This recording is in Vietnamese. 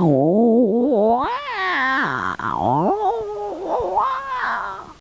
Oh,